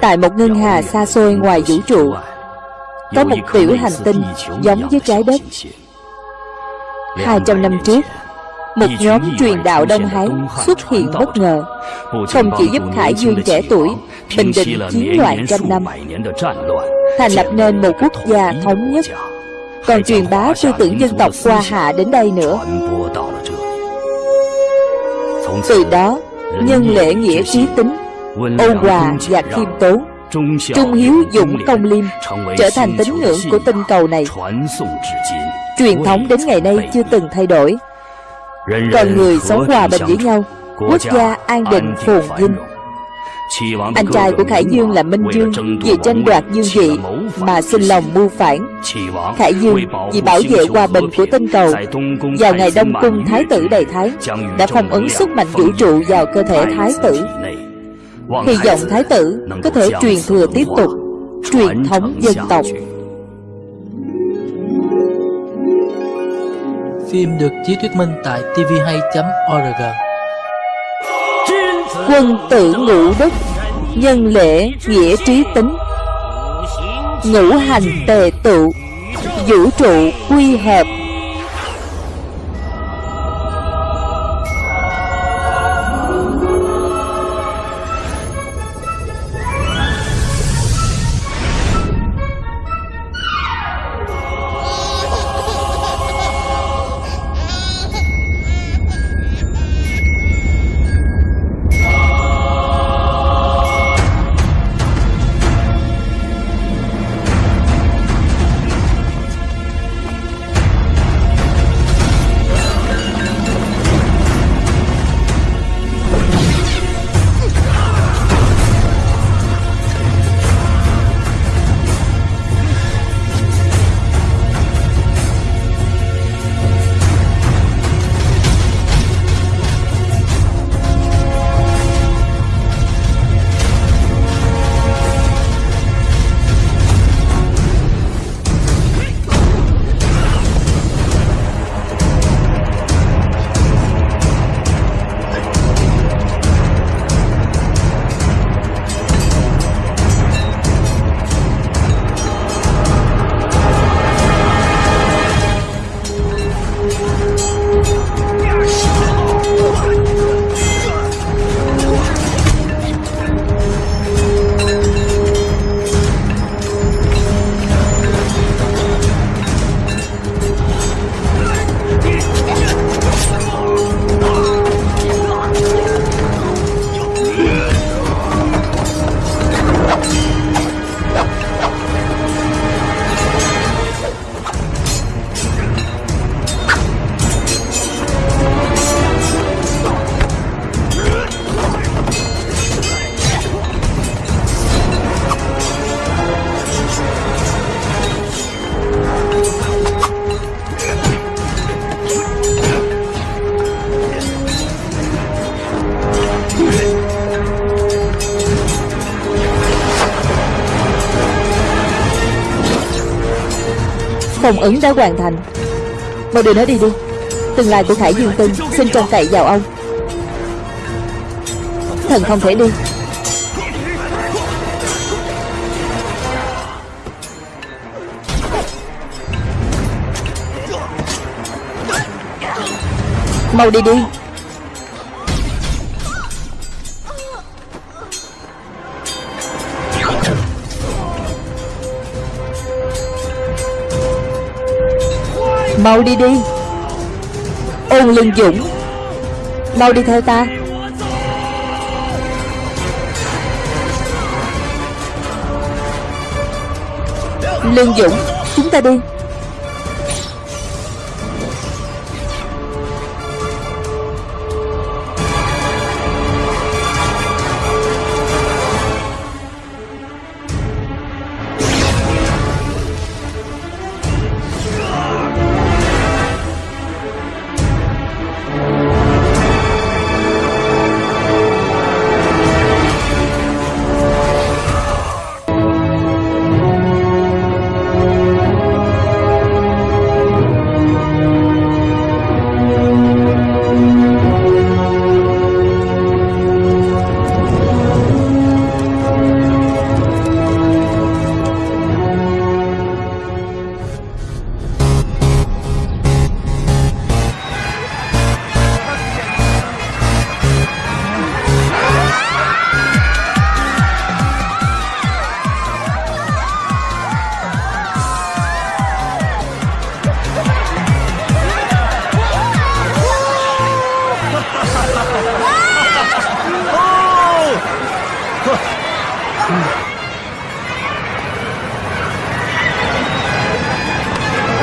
Tại một ngân hà xa xôi ngoài vũ trụ, Có một tiểu hành tinh giống với trái đất. 200 năm trước, Một nhóm truyền đạo Đông Hán xuất hiện bất ngờ, Không chỉ giúp Khải Dương trẻ tuổi Bình định chiến loạn trăm năm, Thành lập nên một quốc gia thống nhất. Còn truyền bá tư tưởng dân tộc qua hạ đến đây nữa. Từ đó, Nhân lễ nghĩa trí tính ôn hòa và khiêm tốn. Trung hiếu dũng công liêm trở thành tín ngưỡng của tinh cầu này. Truyền thống đến ngày nay chưa từng thay đổi. Con người sống hòa bình với nhau. quốc gia an định phồn vinh. anh trai của Khải Dương là Minh Dương Vì tranh đoạt dương vị Mà sinh lòng mưu phản. Khải Dương vì bảo vệ hòa bình của tinh cầu. Vào ngày Đông Cung Thái tử Đầy Thái Đã phong ấn sức mạnh vũ trụ vào cơ thể Thái tử Hy vọng Thái tử có thể truyền thừa tiếp tục Truyền thống dân tộc. Phim được chiếu thuyết minh tại tvhay.org Quân tử ngũ đức Nhân lễ nghĩa trí tính Ngũ hành tề tụ Vũ trụ quy hợp ứng đã hoàn thành. Mau đưa nó đi đi. Tương lai của Khải Dương Tinh Xin trông cậy vào ông. Thần không thể đi. Mau đi đi. Mau đi đi. Ôn lương dũng, Mau đi theo ta. Lương Dũng, Chúng ta đi.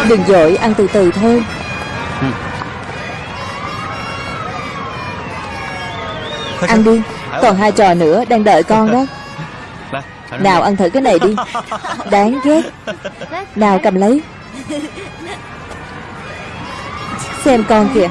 Đừng dội ăn từ từ thôi. Ăn đi Còn hai trò nữa đang đợi con đó. Nào ăn thử cái này đi. Đáng ghét. Nào cầm lấy. Xem con kìa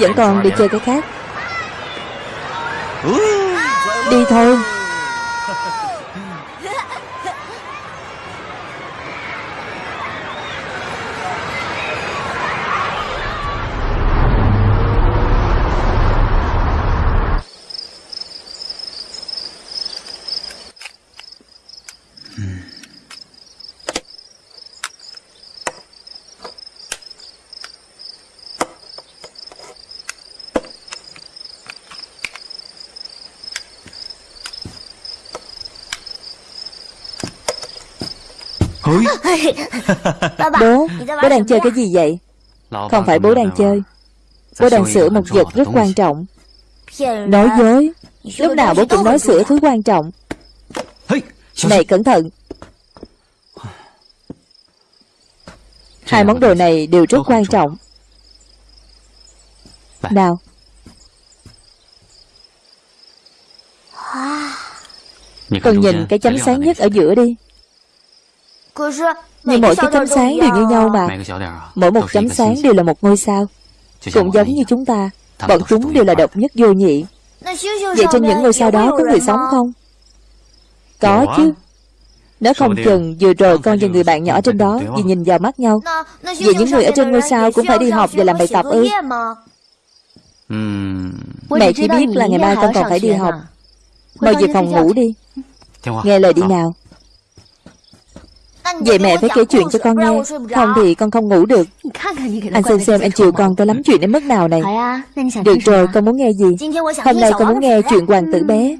vẫn còn đi chơi cái khác. Đi thôi. Bố Bố đang chơi cái gì vậy? Không phải bố đang chơi. Bố đang sửa một vật rất quan trọng. Nói dối Lúc nào bố cũng nói sửa thứ quan trọng. Này cẩn thận. Hai món đồ này đều rất quan trọng. Nào. Con nhìn cái chấm sáng nhất ở giữa đi Nhưng mỗi cái chấm sáng đều như nhau mà. Mỗi một chấm sáng đều là một ngôi sao. Cũng giống như chúng ta. Bọn chúng đều là độc nhất vô nhị. Vậy trên những ngôi sao đó có người sống không? Có chứ. Nếu không chừng vừa rồi con và người bạn nhỏ trên đó Vì nhìn vào mắt nhau. Vậy những người ở trên ngôi sao cũng phải đi học và làm bài tập ư. Mẹ chỉ biết là ngày mai con còn phải đi học. Mau về phòng ngủ đi. Nghe lời đi nào Vậy mẹ phải kể chuyện cho con nghe. Không thì con không ngủ được. Anh xem xem anh chiều con tôi lắm chuyện đến mức nào này. Được rồi con muốn nghe gì? Hôm nay con muốn nghe chuyện hoàng tử bé.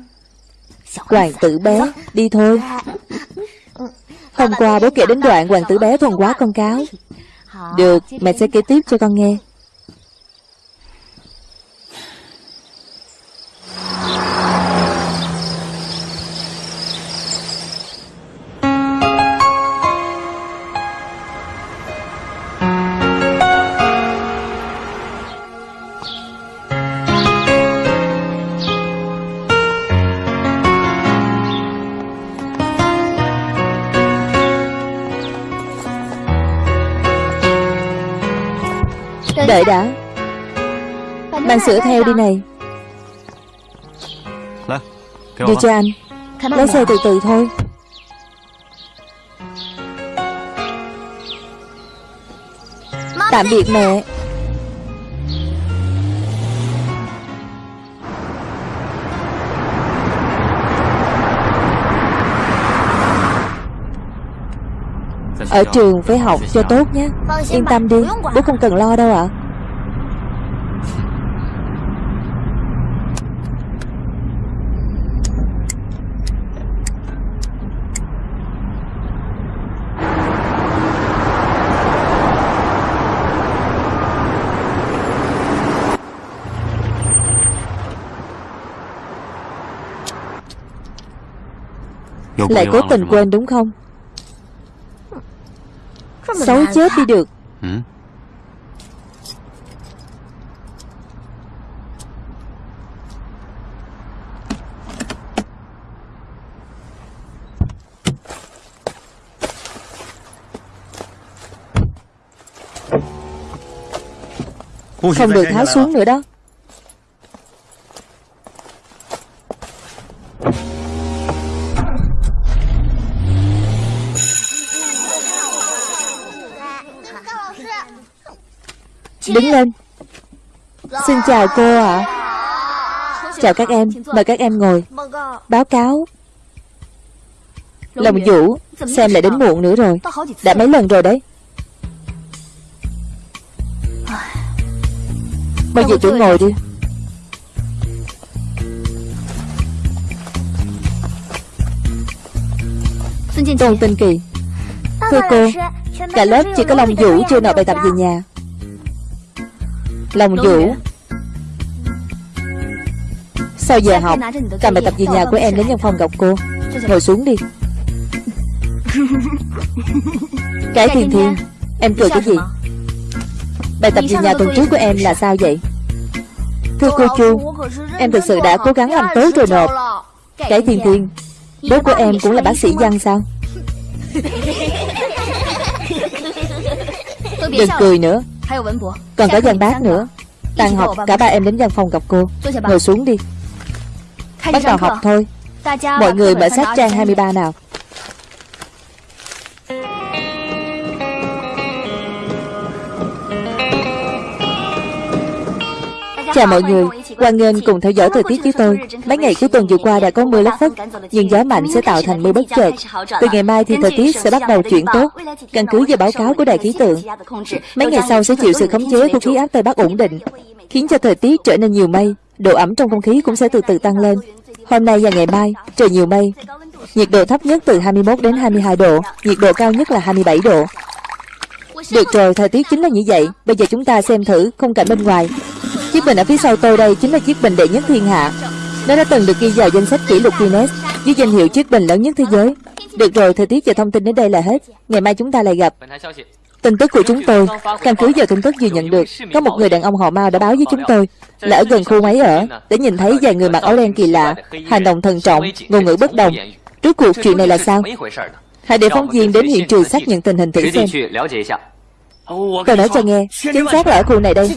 Hoàng tử bé. Đi thôi. Hôm qua bố kể đến đoạn hoàng tử bé thuần quá con cáo. Được mẹ sẽ kể tiếp cho con nghe Đợi đã. Bạn sửa theo đi này. Đưa cho anh. Lái xe từ từ thôi. Tạm biệt mẹ. Ở trường phải học cho tốt nhé. Yên tâm đi. Bố không cần lo đâu ạ Lại cố tình quên đúng không? Xấu chết đi được. Không được tháo xuống nữa đó Đứng lên. Xin chào cô ạ. Chào các em. Mời các em ngồi. Báo cáo. Lòng Vũ, Xem lại đến muộn nữa rồi. Đã mấy lần rồi đấy. Bây giờ chỗ ngồi đi. Tôn Tinh Kỳ. Thưa cô, Cả lớp chỉ có Long Vũ chưa nộp bài tập về nhà. Long Vũ Sau giờ học Cầm bài tập về nhà của em đến văn phòng gặp cô. Ngồi xuống đi. Cái thiên thiên Em cười cái gì? Bài tập về nhà tuần trước của em là sao vậy? Thưa cô Chu Em thực sự đã cố gắng làm tốt rồi nộp. Cái thiên thiên Bố của em cũng là bác sĩ văn sao? Đừng cười nữa Còn có văn bác nữa. Tan học cả ba em đến văn phòng gặp cô. Ngồi xuống đi. Bắt đầu học thôi. Mọi người mở sách trang 23 nào Chào mọi người, hoan nghênh cùng theo dõi thời tiết với tôi. Mấy ngày cuối tuần vừa qua đã có mưa lất phất, nhưng gió mạnh sẽ tạo thành mưa bất chợt. Từ ngày mai thì thời tiết sẽ bắt đầu chuyển tốt, căn cứ vào báo cáo của đài khí tượng. Mấy ngày sau sẽ chịu sự khống chế của khí áp tây bắc ổn định, khiến cho thời tiết trở nên nhiều mây, độ ẩm trong không khí cũng sẽ từ từ tăng lên. Hôm nay và ngày mai, trời nhiều mây, nhiệt độ thấp nhất từ 21 đến 22 độ, nhiệt độ cao nhất là 27 độ. Được rồi, thời tiết chính là như vậy. Bây giờ chúng ta xem thử khung cảnh bên ngoài. Chiếc bình ở phía sau tôi đây chính là chiếc bình đệ nhất thiên hạ. Nó đã từng được ghi vào danh sách kỷ lục Guinness với danh hiệu chiếc bình lớn nhất thế giới. Được rồi, thời tiết và thông tin đến đây là hết. Ngày mai chúng ta lại gặp. Tin tức của chúng tôi, căn cứ vào tin tức vừa nhận được, có một người đàn ông họ Mao đã báo với chúng tôi là ở gần khu máy ở để nhìn thấy vài người mặc áo đen kỳ lạ, hành động thận trọng, ngôn ngữ bất đồng. Rốt cuộc chuyện này là sao? Hãy để phóng viên đến hiện trường xác nhận tình hình thử xem. Tôi nói cho nghe, chính xác là ở khu này đây.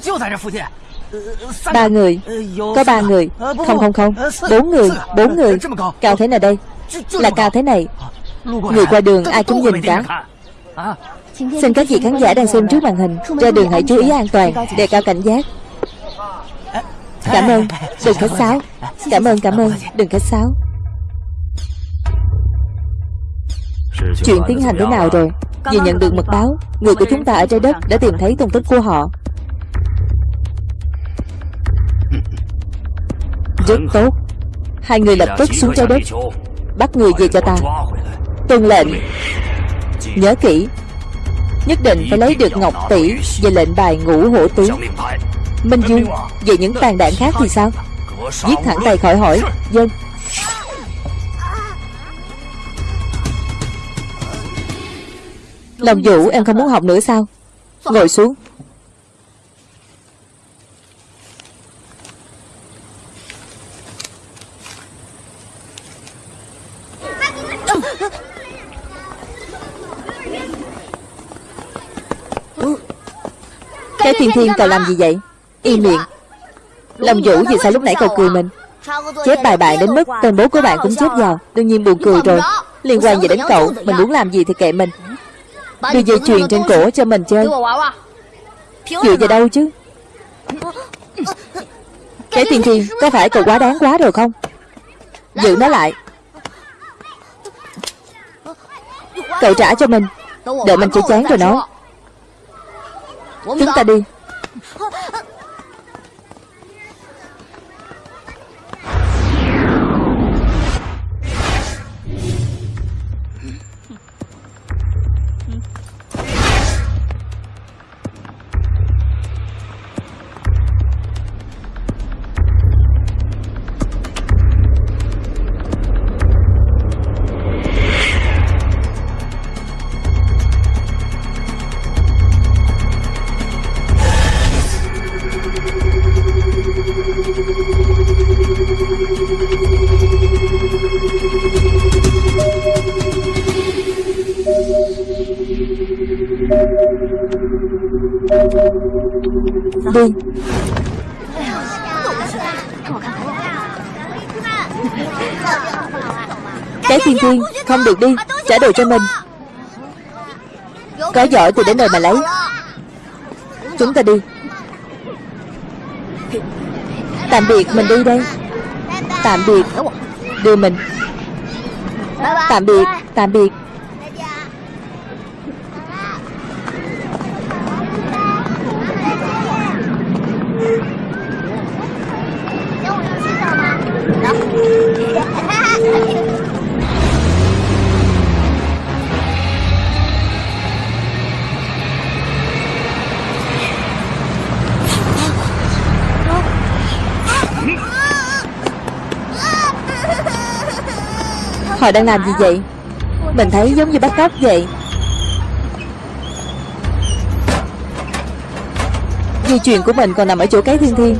Ba người. Có ba người. Không không không. Bốn người Bốn người. Cao thế này đây. Là cao thế này. Người qua đường ai cũng nhìn cả. Xin các vị khán giả đang xem trước màn hình. Ra đường hãy chú ý an toàn Đề cao cảnh giác. Cảm ơn. Đừng khách sáo. Cảm ơn cảm ơn. Đừng khách sáo. Chuyện tiến hành thế nào rồi? Vừa nhận được mật báo, Người của chúng ta ở trái đất đã tìm thấy tung tích của họ. Rất tốt. Hai người lập tức xuống trái đất Bắt người về cho ta. Tuân lệnh. Nhớ kỹ. Nhất định phải lấy được Ngọc Tỷ Về lệnh bài ngũ hổ tướng Minh Dương Về những tàn đạn khác thì sao? Giết thẳng tay khỏi hỏi. Dân. Lòng vũ em không muốn học nữa sao? Ngồi xuống Cái thiên thiên cậu làm gì vậy? Im miệng. Lâm Vũ vì sao lúc nãy cậu cười mình? Chép bài bạn đến mức tên bố của bạn cũng chép vào Đương nhiên buồn cười rồi. Liên quan gì đến cậu? Mình muốn làm gì thì kệ mình. Đưa dây chuyền trên cổ cho mình chơi. Dựa vào đâu chứ? Cái thiên thiên Có phải cậu quá đáng quá rồi không? Giữ nó lại. Cậu trả cho mình. Đợi mình chơi chán rồi nói Chúng ta đi Đi. Cái thiên thiên Không được đi, Trả đồ cho mình. Có giỏi thì đến đây mà lấy. Chúng ta đi. Tạm biệt, mình đi đây. Tạm biệt, Đưa mình. Tạm biệt Tạm biệt. Họ đang làm gì vậy? Mình thấy giống như bắt cóc vậy. Di chuyển của mình còn nằm ở chỗ cái thiên thiên.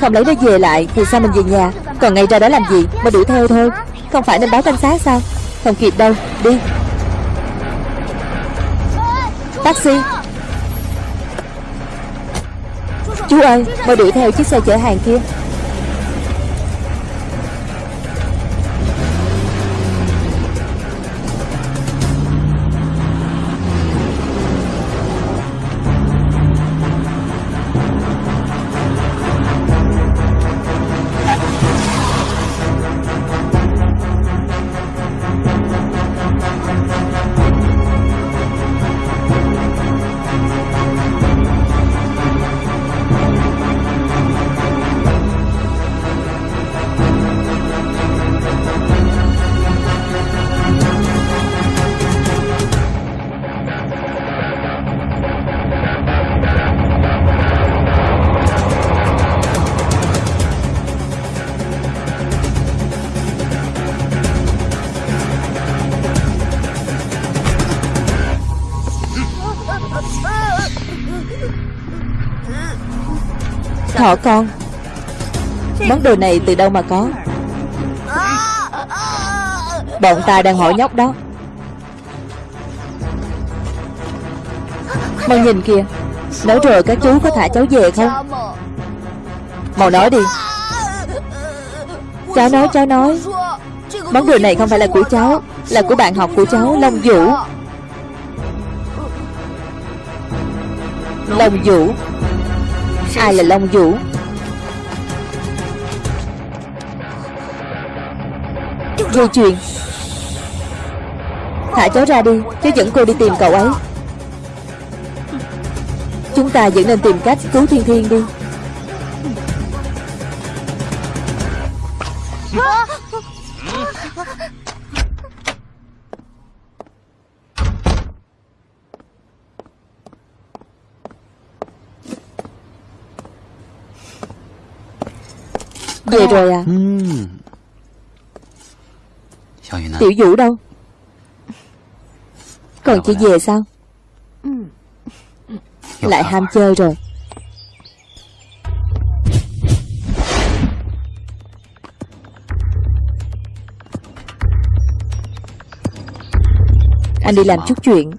Không lấy nó về lại Thì sao mình về nhà? Còn ngay ra đó làm gì? Mà đuổi theo thôi. Không phải nên báo cảnh sát sao? Không kịp đâu. Đi. Taxi. Chú ơi, Mau đuổi theo chiếc xe chở hàng kia. Thỏ con. Món đồ này từ đâu mà có? Bọn ta đang hỏi nhóc đó. Mau nhìn kìa. Nói rồi các chú có thả cháu về không? Mau nói đi. Cháu nói cháu nói. Món đồ này không phải là của cháu, Là của bạn học của cháu, Long Vũ. Long Vũ. Ai là Long Vũ? Dây chuyền Thả cháu ra đi Cháu dẫn cô đi tìm cậu ấy. Chúng ta vẫn nên tìm cách cứu Thiên Thiên đi Về rồi à Tiểu Vũ đâu? Còn chị về sao? Lại ham chơi rồi. Anh đi làm chút chuyện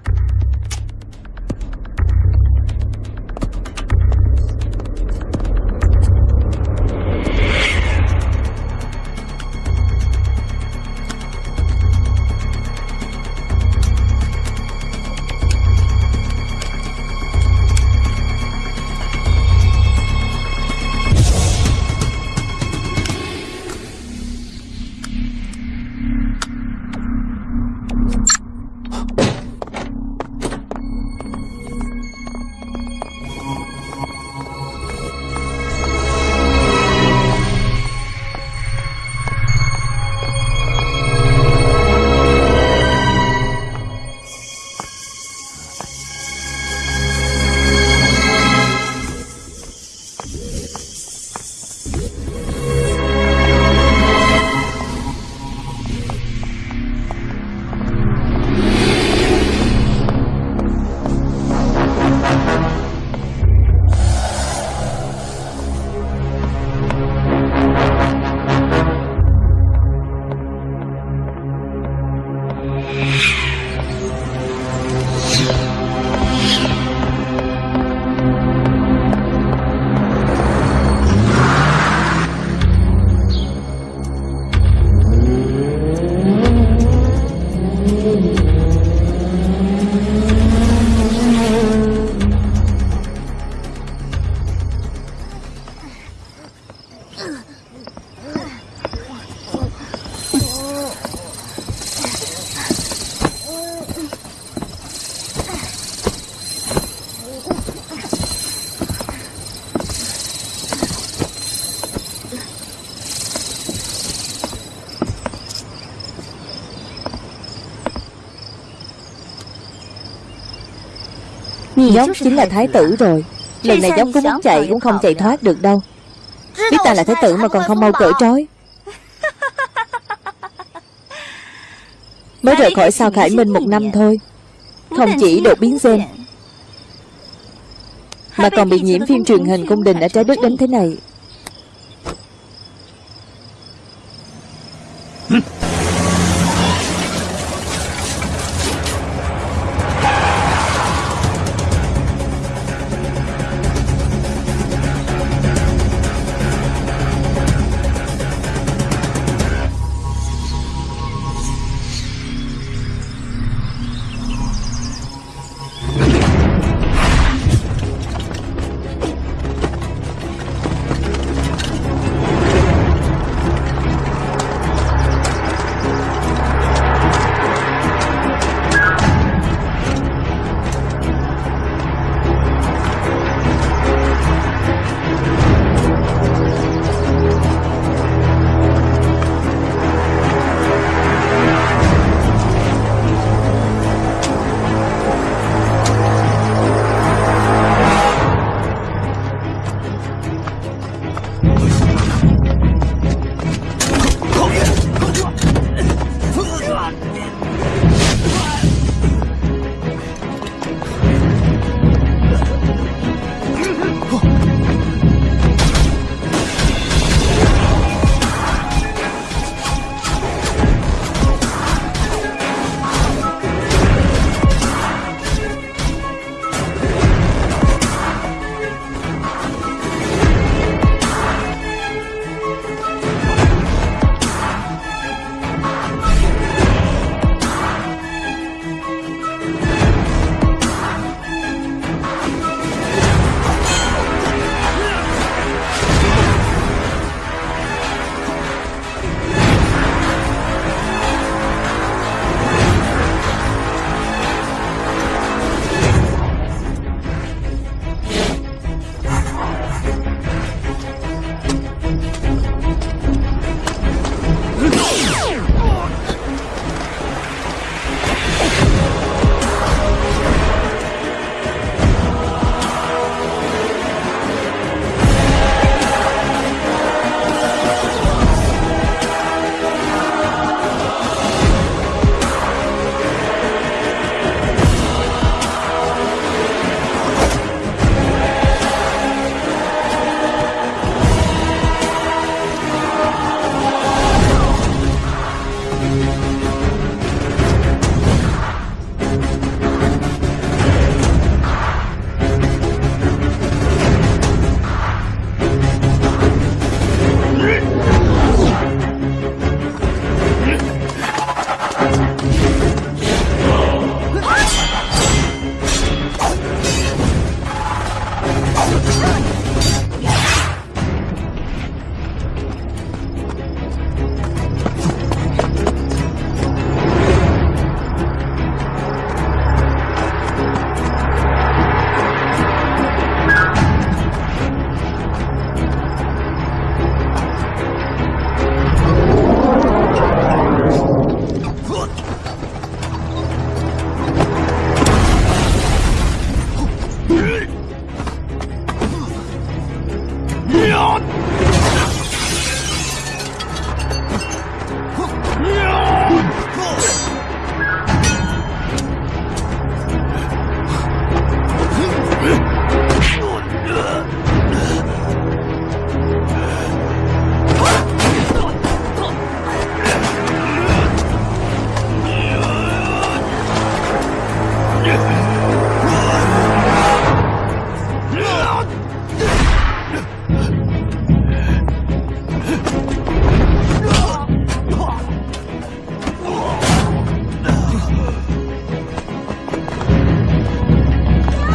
Nhóc chính là thái tử rồi. Lần này nhóc có muốn chạy cũng không chạy thoát được đâu. Biết ta là thái tử mà còn không mau cởi trói. Mới rời khỏi sao Khải Minh một năm thôi. Không chỉ đột biến gen. Mà còn bị nhiễm phim truyền hình cung đình ở trái đất đến thế này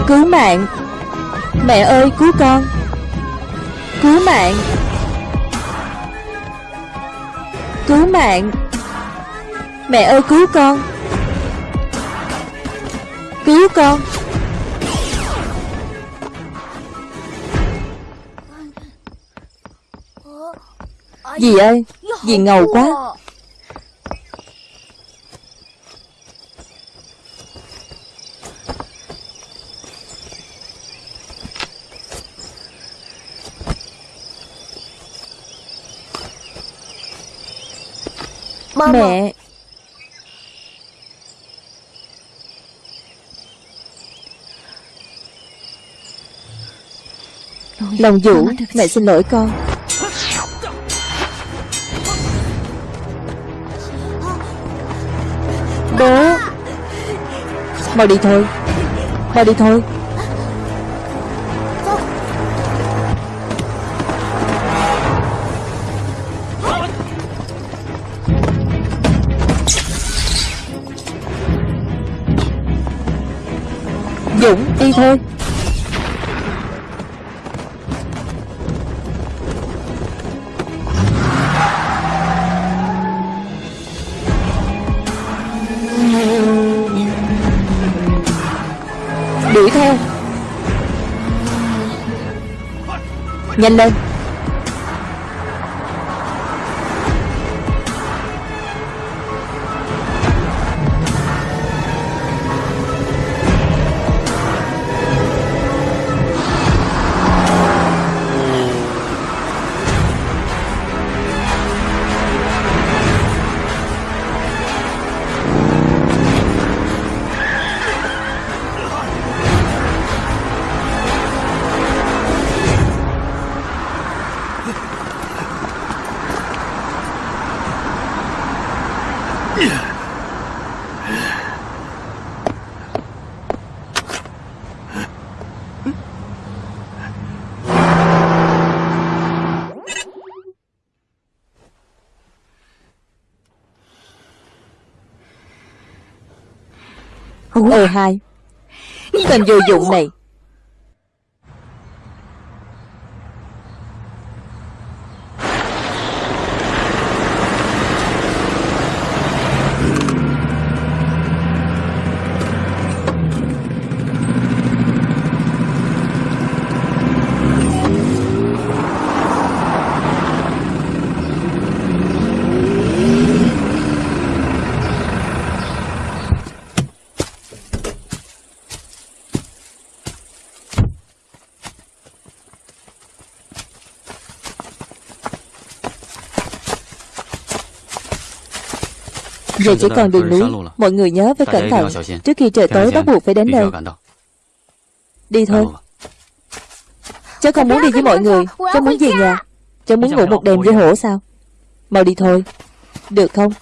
Cứu mạng. Mẹ ơi, cứu con. Cứu mạng. Cứu mạng. Mẹ ơi, cứu con. Cứu con. Dì ơi, Dì ngầu quá. Mẹ. Lòng Vũ Mẹ xin lỗi con. Bố Mau đi thôi. Mau đi thôi Dũng đi thôi. Đuổi theo. Nhanh lên. Hai. Tên vô dụng này Giờ chỉ còn đường núi Mọi người nhớ phải cẩn thận. Trước khi trời tối bắt buộc phải đến đây. Đi thôi. Cháu không muốn đi với mọi người. Cháu muốn về nhà. Cháu muốn ngủ một đêm với hổ sao? Mau đi thôi. Được không?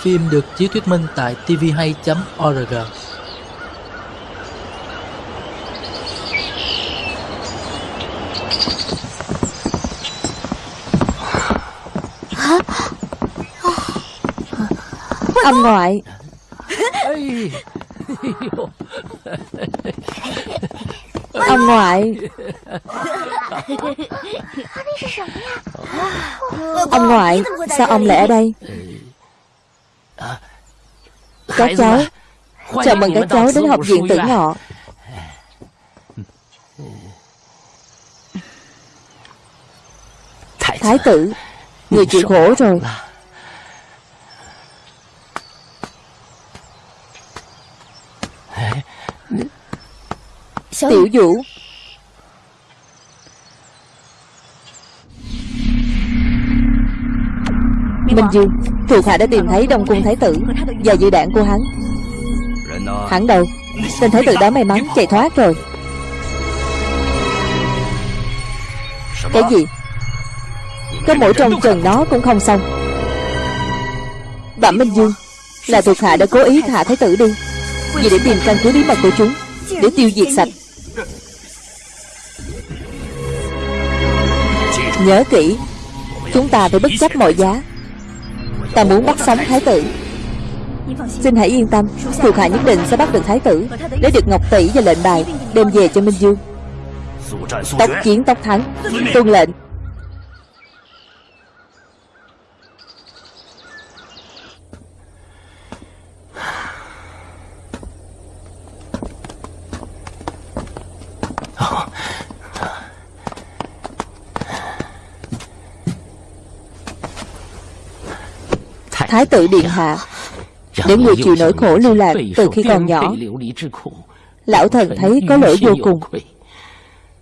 Phim được chiếu thuyết minh tại tvhay.org Ông ngoại Ông ngoại Ông ngoại Sao ông lại ở đây? Các cháu Chào mừng các cháu đến học viện tử ngọ. Thái tử Người chịu khổ rồi Tiểu Vũ. Minh Dương Thuộc hạ đã tìm thấy Đông Cung Thái tử Và dự đạn của hắn. Hắn đâu? Tên Thái tử đã may mắn chạy thoát rồi. Cái gì? Có mỗi trong trần nó cũng không xong. Bẩm Minh Dương Là thuộc hạ đã cố ý thả Thái tử đi Vì để tìm căn cứ bí mật của chúng Để tiêu diệt sạch Nhớ kỹ, Chúng ta phải bất chấp mọi giá. Ta muốn bắt sống thái tử. Xin hãy yên tâm, Thuộc hạ nhất định sẽ bắt được thái tử để được ngọc tỷ và lệnh bài, Đem về cho Minh Dương. Tốc chiến tốc thắng, Tuân lệnh. Thái tử Điện Hạ. Để người chịu nỗi khổ lưu lạc từ khi còn nhỏ Lão thần thấy có lỗi vô cùng.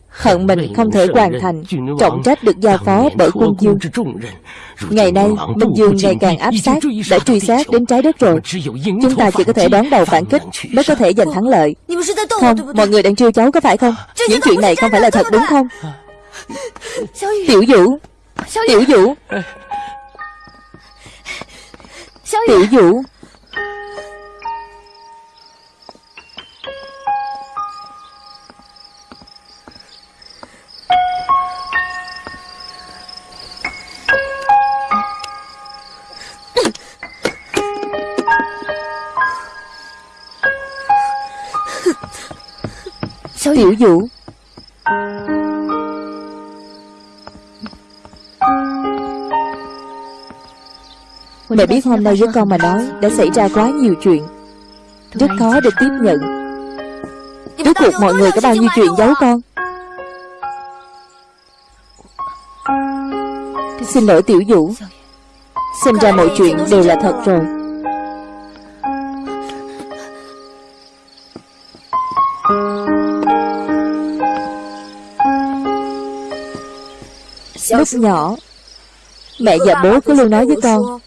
Hận mình không thể hoàn thành Trọng trách được giao phó bởi quân dương. Ngày nay Minh Dương ngày càng áp sát Đã truy sát đến trái đất rồi. Chúng ta chỉ có thể đón đầu phản kích Mới có thể giành thắng lợi. Không, mọi người đang trêu cháu có phải không? Những chuyện này không phải là thật đúng không? Tiểu Vũ Tiểu Vũ Tiểu Vũ. Tiểu Vũ Mẹ biết hôm nay với con mà nói Đã xảy ra quá nhiều chuyện. Rất khó để tiếp nhận. Rốt cuộc mọi người có bao nhiêu chuyện giấu con? Xin lỗi Tiểu Vũ. Xem ra mọi chuyện đều là thật rồi. Lúc nhỏ, Mẹ và bố cứ luôn nói với con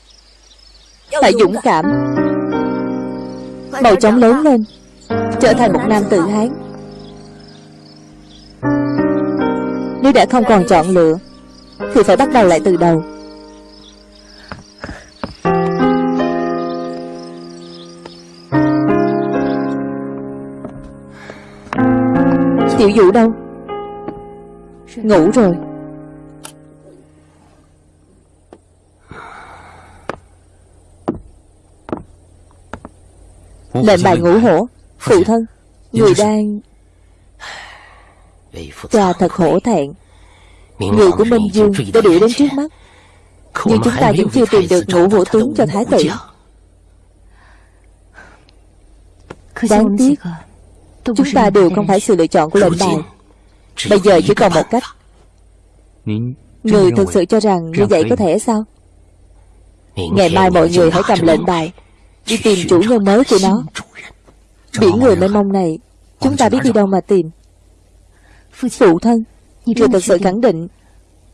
phải dũng cảm. Mau chóng lớn lên Trở thành một nam tự hán. Nếu đã không còn chọn lựa Thì phải bắt đầu lại từ đầu. Tiểu Vũ đâu? Ngủ rồi Lệnh bài ngũ hổ Phụ thân Người đang Cha thật hổ thẹn. Người của Minh Dương đã đuổi đến trước mắt. Nhưng chúng ta vẫn chưa tìm được ngũ hổ tướng cho Thái tử. Đáng tiếc Chúng ta đều không phải sự lựa chọn của lệnh bài Bây giờ chỉ còn một cách. Người thực sự cho rằng như vậy có thể sao? Ngày mai mọi người hãy cầm lệnh bài Đi tìm chủ nhân mới của nó. Biển người mênh mông này Chúng ta biết đi đâu mà tìm. Phụ thân Người thật sự khẳng định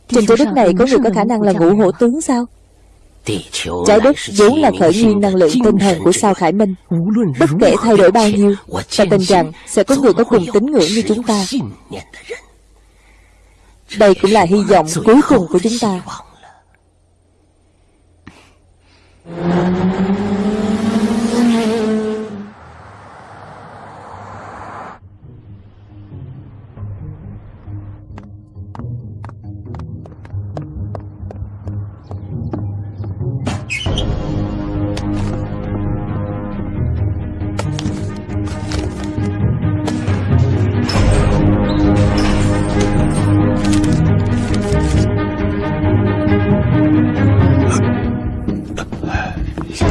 Trên trái đất này có người có khả năng là ngũ hổ tướng sao? Trái đất vốn là khởi nguyên năng lượng tinh thần của sao Khải Minh. Bất kể thay đổi bao nhiêu Ta tin rằng sẽ có người có cùng tín ngưỡng như chúng ta. Đây cũng là hy vọng cuối cùng của chúng ta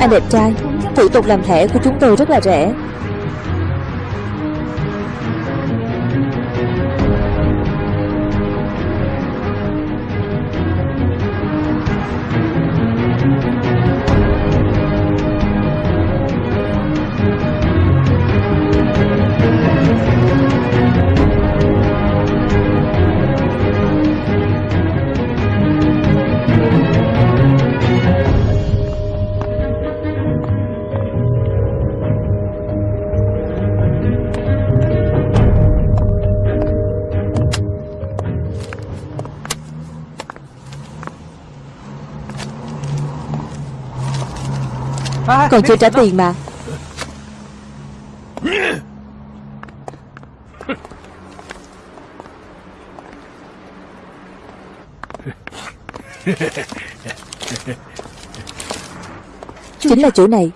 Anh đẹp trai. Thủ tục làm thẻ của chúng tôi rất là rẻ. Còn chưa trả tiền mà. Chính là chỗ này.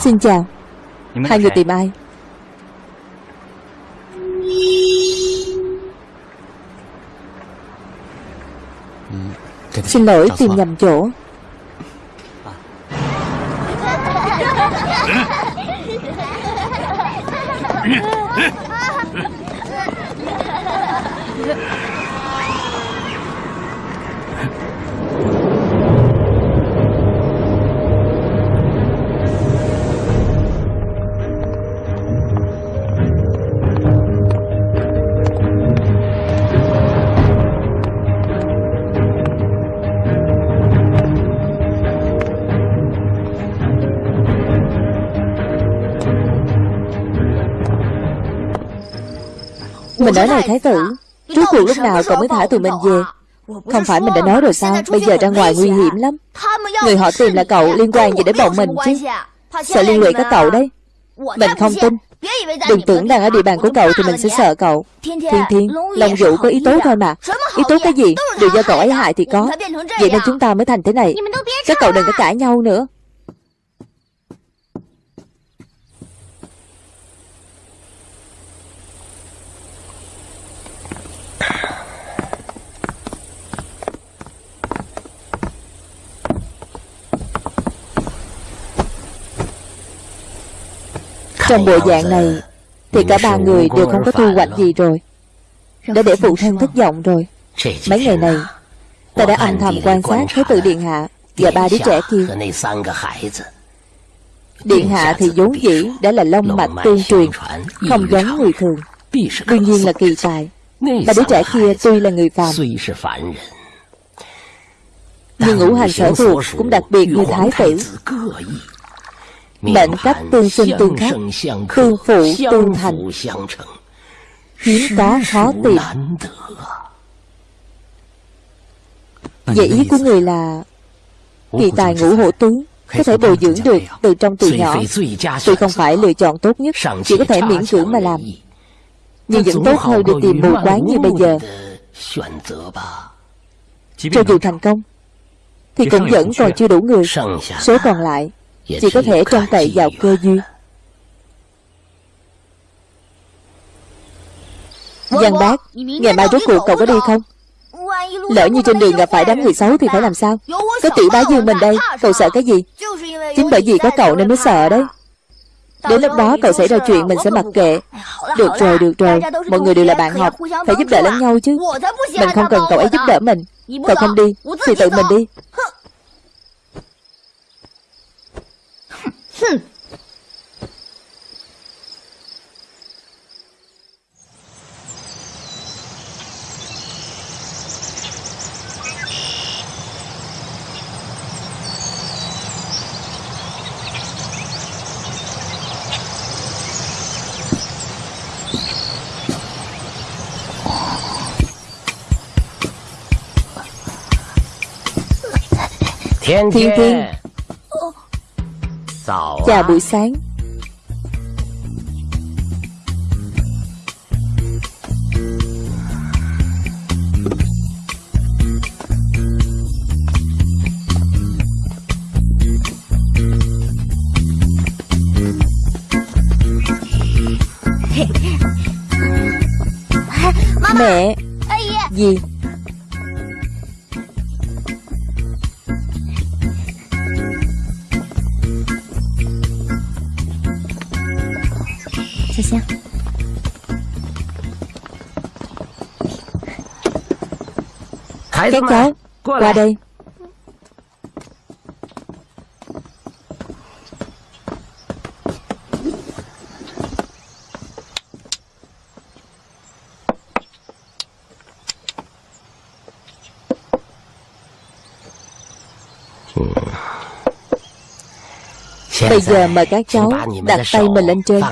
Xin chào. Hai người tìm ai Xin lỗi tìm nhầm chỗ Mình nói này thái tử. Trước cuộc lúc nào cậu mới thả tụi mình về. Không phải mình đã nói rồi sao? Bây giờ ra ngoài nguy hiểm lắm. Người họ tìm là cậu liên quan gì đến bọn mình chứ? Sợ liên lụy các cậu đấy. Mình không tin. Đừng tưởng đang ở địa bàn của cậu thì mình sẽ sợ cậu. Thiên Thiên Long Vũ có ý tốt thôi mà. Ý tốt cái gì? Đều do cậu ấy hại thì có. Vậy nên chúng ta mới thành thế này. Các cậu đừng có cãi nhau nữa Trong bộ dạng này Thì cả ba người đều không có thu hoạch gì rồi. Đã để phụ thân thất vọng rồi. Mấy ngày này Ta đã âm thầm quan sát Thế tử Điện Hạ Và ba đứa trẻ kia. Điện Hạ thì vốn dĩ Đã là long mạch tương truyền Không giống người thường. Đương nhiên là kỳ tài. Ba đứa trẻ kia tuy là người phàm. Nhưng ngũ hành sở thuộc Cũng đặc biệt như thái tử Mệnh cách tương sinh tương khắc Tương phụ tương thành. Hiếm có khó tìm. Vậy ý của người là Kỳ tài ngũ hộ tướng Có thể bồi dưỡng được từ trong từ nhỏ. Tuy không phải lựa chọn tốt nhất Chỉ có thể miễn cưỡng mà làm. Nhưng vẫn tốt hơn được tìm mù quáng như bây giờ. Cho dù thành công Thì cũng vẫn còn chưa đủ người. Số còn lại chỉ có thể trông cậy vào cơ duyên. Giang bác Ngày mai rốt cuộc cậu có đi không? Lỡ như trên đường gặp phải đám người xấu thì phải làm sao? Có tiểu bá dương mình đây Cậu sợ cái gì? Chính bởi vì có cậu nên mới sợ đấy. Đến lúc đó cậu xảy ra chuyện mình sẽ mặc kệ. Được rồi, được rồi. Mọi người đều là bạn học Phải giúp đỡ lẫn nhau chứ. Mình không cần cậu ấy giúp đỡ mình. Cậu không đi Thì tự mình đi Hừm. Thiên Thiên Chào buổi sáng. Mẹ. Gì Các cháu Qua đây. Bây giờ mời các cháu đặt tay mình lên trên.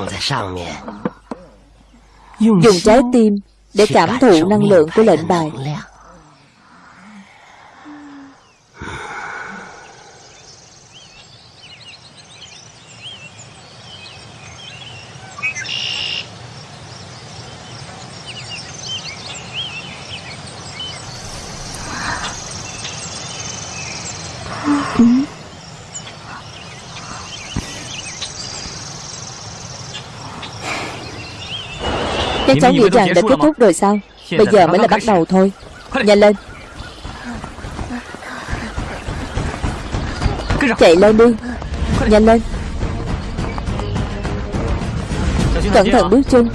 Dùng trái tim để cảm thụ năng lượng của lệnh bài Các cháu nghĩ rằng đã kết thúc rồi sao? Bây giờ mới là bắt đầu thôi. Nhanh lên. Chạy lên đi. Nhanh lên. Cẩn thận bước chân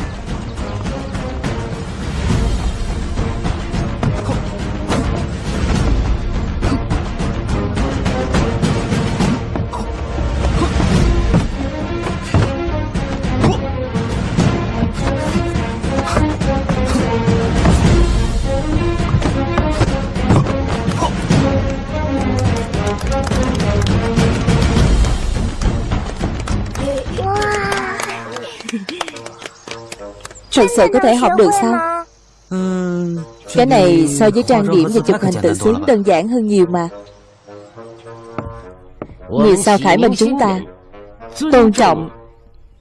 Thật sự có thể học được sao? Cái này so với trang điểm và chụp hình tự sướng đơn giản hơn nhiều mà. Người sao Khải Minh chúng ta Tôn trọng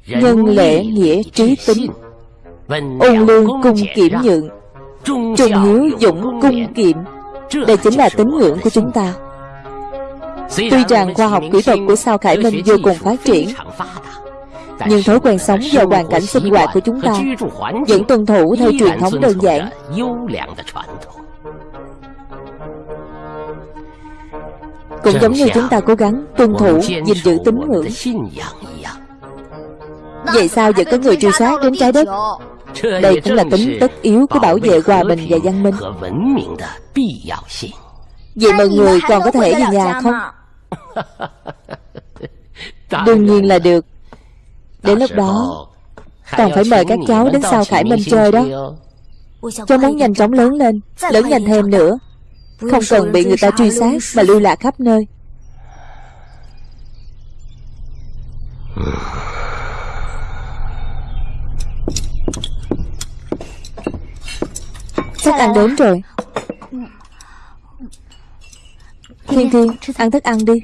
Nhân lễ nghĩa trí tính Ôn lương cung kiểm nhượng Trung hiếu dũng cung kiệm. Đây chính là tín ngưỡng của chúng ta. Tuy rằng khoa học kỹ thuật của sao Khải Minh vô cùng phát triển Nhưng thói quen sống và hoàn cảnh sinh hoạt của chúng ta? Vẫn tuân thủ theo truyền thống đơn giản. Cũng giống như chúng ta cố gắng tuân thủ gìn giữ tín ngưỡng. Vậy sao vẫn có người truy soát đến trái đất? Đây cũng là tính tất yếu của bảo vệ hòa bình và văn minh. Vậy mọi người còn có thể về nhà không? Đương nhiên là được Đến lúc đó Còn phải mời các cháu đến sau Khải Minh chơi đó. Cháu muốn nhanh chóng lớn lên Lớn nhanh thêm nữa. Không cần bị người ta truy sát Mà lưu lạc khắp nơi. Thức ăn đến rồi. Thiên Thiên Ăn thức ăn đi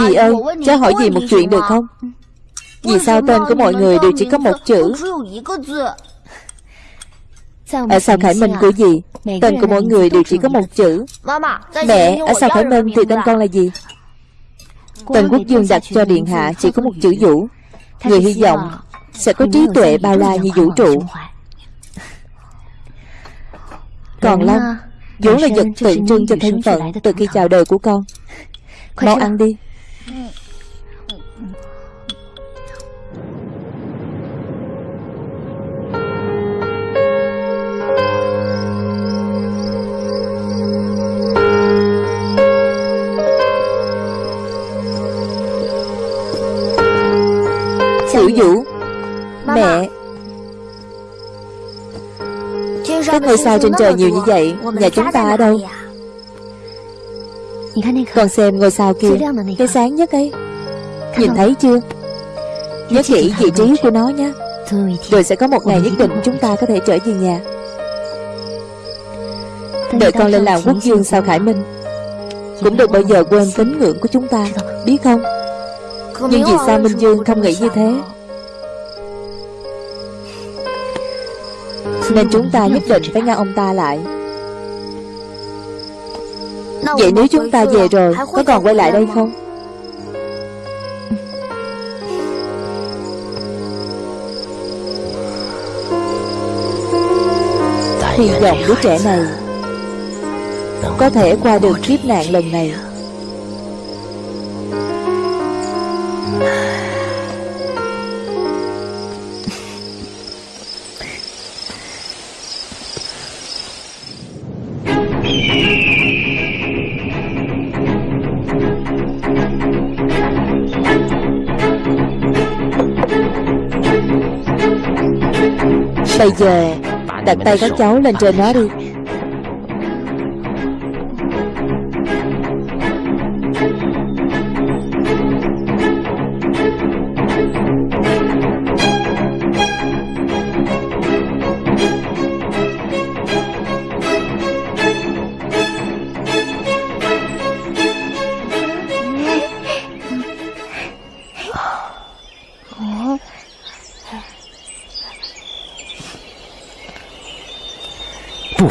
Dì ơi Cháu hỏi dì một chuyện được không? Vì sao tên của mọi người đều chỉ có một chữ? Ở sao Khải Minh của dì Tên của mỗi người đều chỉ có một chữ. Mẹ Ở sao Khải Minh thì tên con là gì? Tên quốc dương đặt cho Điện Hạ chỉ có một chữ vũ. Người hy vọng Sẽ có trí tuệ bao la như vũ trụ. Còn Long vốn là vật tượng trưng cho thân phận từ khi chào đời của con. Mau ăn đi Tiểu Vũ. Mẹ. Các ngôi sao trên trời nhiều như vậy Nhà chúng ta ở đâu Con xem ngôi sao kia. Cái sáng nhất ấy. Nhìn thấy chưa? Nhớ kỹ vị trí của nó nhé. Rồi sẽ có một ngày nhất định chúng ta có thể trở về nhà. Đợi con lên làm quốc dương sao Khải Minh. Cũng đừng bao giờ quên tín ngưỡng của chúng ta. Biết không? Nhưng vì sao Minh Dương không nghĩ như thế? Nên chúng ta nhất định phải ngăn ông ta lại Vậy nếu chúng ta về rồi Có còn quay lại đây không? Hy vọng đứa trẻ này Có thể qua được kiếp nạn lần này Bây giờ Đặt tay các cháu lên trên nó đi.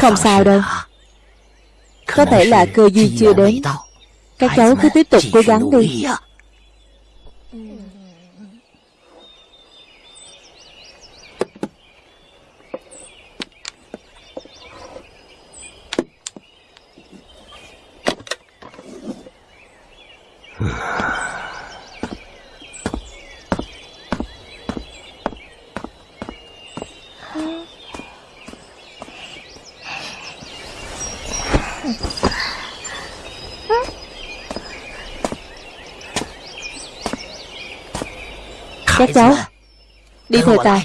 Không sao đâu. Có thể là cơ duy chưa đến. Các cháu cứ tiếp tục cố gắng đi. Cháu. Đi theo ta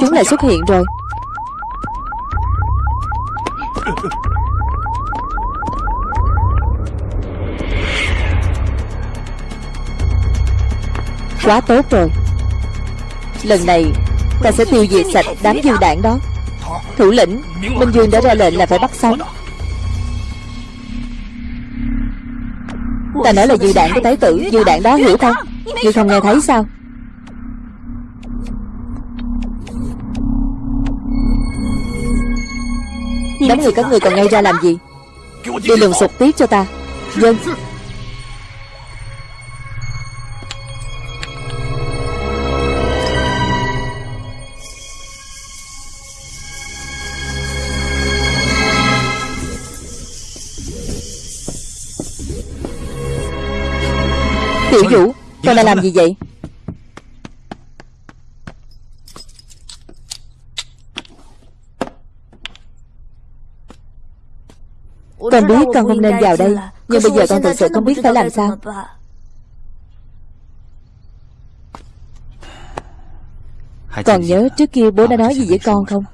Chúng lại xuất hiện rồi. Quá tốt rồi. Lần này, Ta sẽ tiêu diệt sạch đám dư đạn đó. Thủ lĩnh, Minh Dương đã ra lệnh là phải bắt sống. Ta nói là dư đạn của thái tử, Dư đạn đó hiểu không Ngươi không nghe thấy sao? Đám người các người còn ngay ra làm gì? Đi lường sụp tiếp cho ta. Dân. Tiểu Vũ Con đang làm gì vậy Con biết con không nên vào đây Nhưng bây giờ con thực sự không biết phải làm sao. Còn nhớ trước kia bố đã nói gì với con không?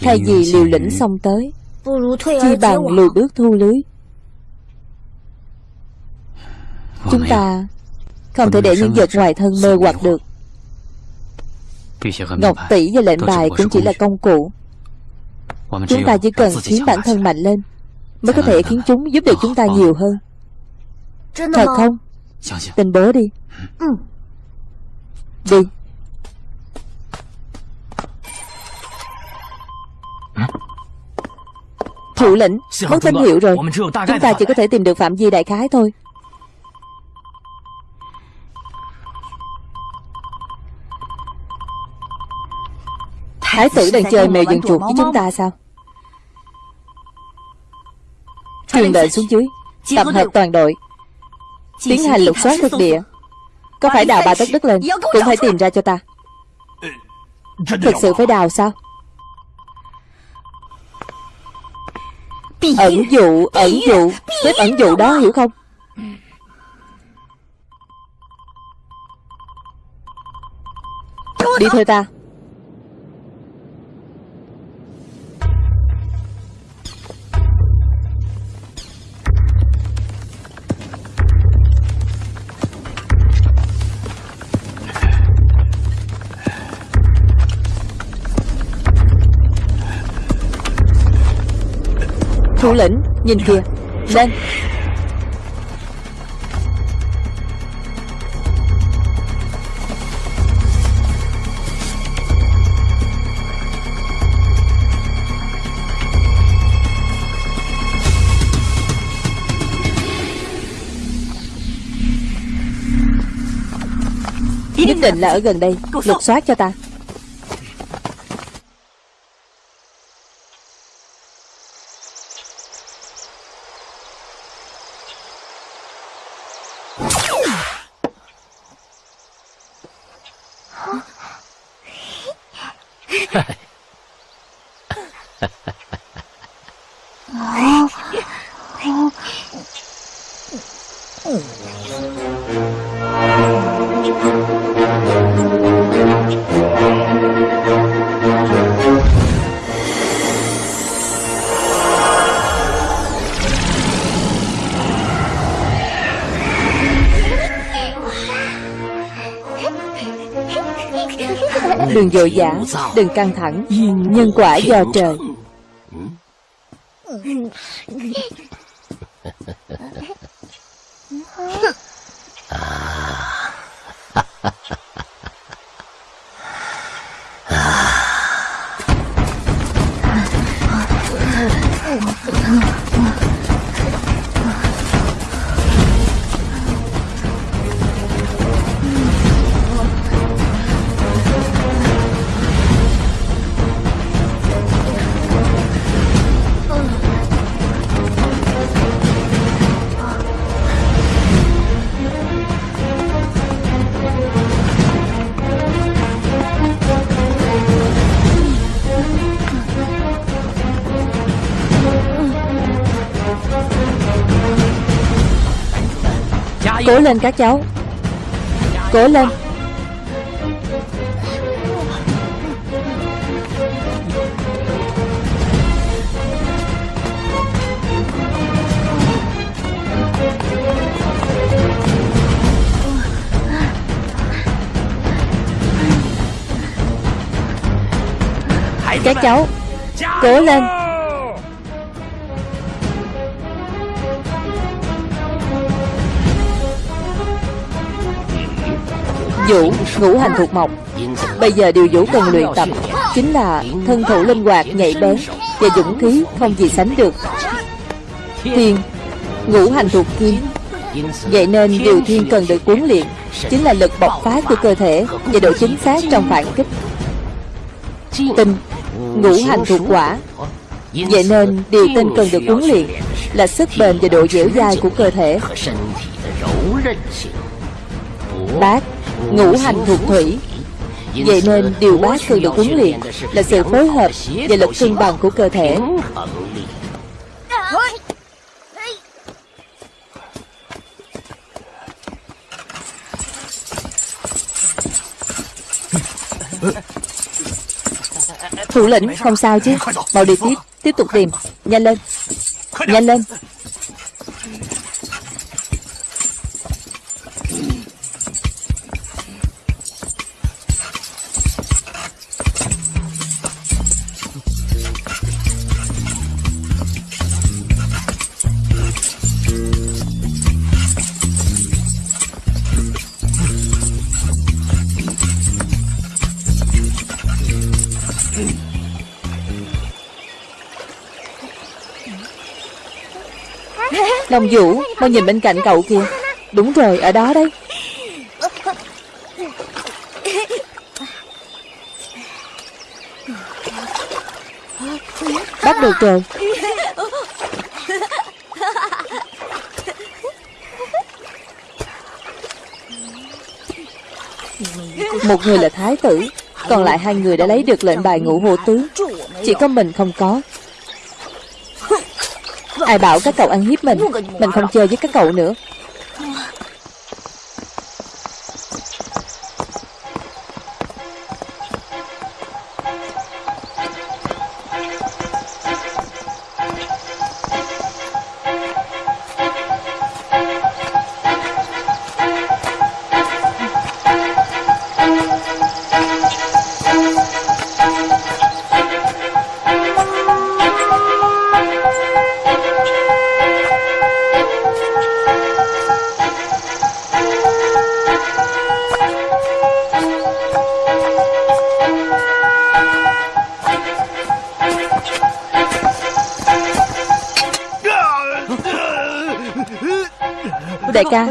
Thay vì liều lĩnh xong tới Chi bằng lùi bước thu lưới. Chúng ta Không thể để những vật ngoài thân mê hoặc được. Ngọc tỷ và lệnh bài cũng chỉ là công cụ Chúng ta chỉ cần khiến bản thân mạnh lên Mới có thể khiến chúng giúp được chúng ta nhiều hơn. Thật không? Tin bố đi. Đi. Thủ lĩnh Mất tín hiệu rồi. Chúng ta chỉ có thể tìm được Phạm Vi Đại Khái thôi. Thái tử đang chơi mèo dần chuột với chúng ta sao Truyền lệnh xuống dưới Tập hợp toàn đội. Tiến hành lục soát thực địa. Có phải đào ba tấc đất lên Cũng phải tìm ra cho ta. Thực sự phải đào sao? Ẩn dụ Ẩn dụ. Bếp ẩn dụ đó hiểu không? Đi theo ta Thủ lĩnh. Nhìn kìa. Lên. Nhất định là ở gần đây Lục soát cho ta Đừng vội vã Đừng căng thẳng. Nhân quả do trời. Cố lên các cháu. Cố lên. Các cháu Cố lên Vũ ngũ hành thuộc mộc. Bây giờ điều Vũ cần luyện tập Chính là thân thủ linh hoạt, nhạy bén Và dũng khí không gì sánh được. Thiên Ngũ hành thuộc kim. Vậy nên điều thiên cần được huấn luyện Chính là lực bộc phá của cơ thể Và độ chính xác trong phản kích. Tinh Ngũ hành thuộc quả. Vậy nên điều tinh cần được huấn luyện Là sức bền và độ dẻo dai của cơ thể. Bát Ngũ hành thuộc thủy. Vậy nên điều bác cần được huấn luyện Là sự phối hợp và lực cân bằng của cơ thể. Thủ lĩnh, không sao chứ. Mau đi tiếp. Tiếp tục tìm. Nhanh lên. Nhanh lên. Long Vũ, Mau nhìn bên cạnh cậu kìa. Đúng rồi, ở đó đấy. Bắt được rồi. Một người là thái tử, Còn lại hai người đã lấy được lệnh bài ngũ hộ tướng Chỉ có mình không có. Ai bảo các cậu ăn hiếp mình. Mình không chơi với các cậu nữa.